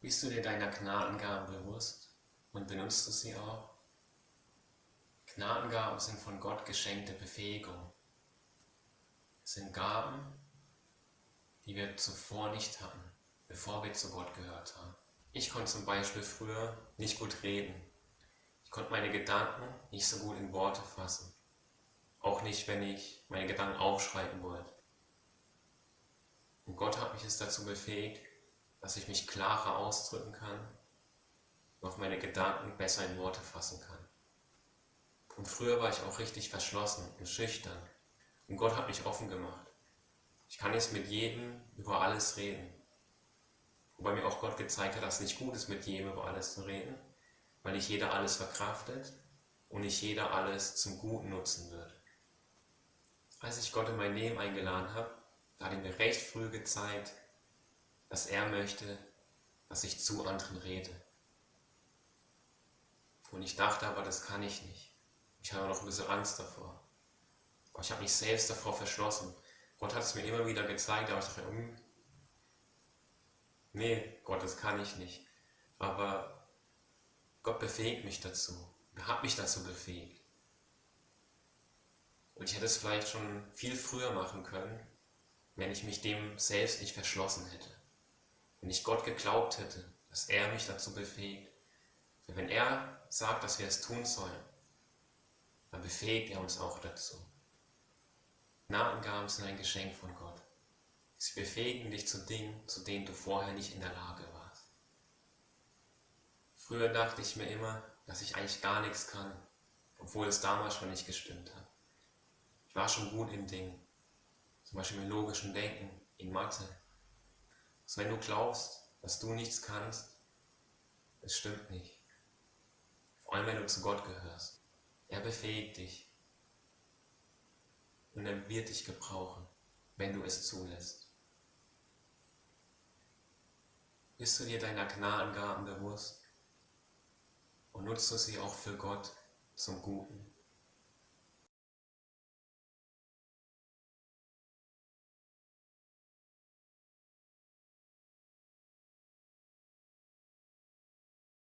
Bist du dir deiner Gnadengaben bewusst und benutzt du sie auch? Gnadengaben sind von Gott geschenkte Befähigung. Es sind Gaben, die wir zuvor nicht hatten, bevor wir zu Gott gehört haben. Ich konnte zum Beispiel früher nicht gut reden. Ich konnte meine Gedanken nicht so gut in Worte fassen. Auch nicht, wenn ich meine Gedanken aufschreiben wollte. Und Gott hat mich es dazu befähigt, dass ich mich klarer ausdrücken kann und auch meine Gedanken besser in Worte fassen kann. Und früher war ich auch richtig verschlossen und schüchtern. Und Gott hat mich offen gemacht. Ich kann jetzt mit jedem über alles reden. Wobei mir auch Gott gezeigt hat, dass es nicht gut ist, mit jedem über alles zu reden, weil nicht jeder alles verkraftet und nicht jeder alles zum Guten nutzen wird. Als ich Gott in mein Leben eingeladen habe, da hat er mir recht früh gezeigt, dass er möchte, dass ich zu anderen rede. Und ich dachte aber, das kann ich nicht. Ich habe noch ein bisschen Angst davor. Aber ich habe mich selbst davor verschlossen. Gott hat es mir immer wieder gezeigt, aber ich dachte, hm, nee, Gott, das kann ich nicht. Aber Gott befähigt mich dazu. Er hat mich dazu befähigt. Und ich hätte es vielleicht schon viel früher machen können, wenn ich mich dem selbst nicht verschlossen hätte. Wenn ich Gott geglaubt hätte, dass er mich dazu befähigt. Wenn er sagt, dass wir es tun sollen, dann befähigt er uns auch dazu. Gnadengaben sind ein Geschenk von Gott. Sie befähigen dich zu Dingen, zu denen du vorher nicht in der Lage warst. Früher dachte ich mir immer, dass ich eigentlich gar nichts kann, obwohl es damals schon nicht gestimmt hat. Ich war schon gut in Dingen, zum Beispiel im logischen Denken, in Mathe. Also wenn du glaubst, dass du nichts kannst, es stimmt nicht. Vor allem wenn du zu Gott gehörst. Er befähigt dich. Und er wird dich gebrauchen, wenn du es zulässt. Bist du dir deiner Gnadengaben bewusst und nutzt du sie auch für Gott zum Guten?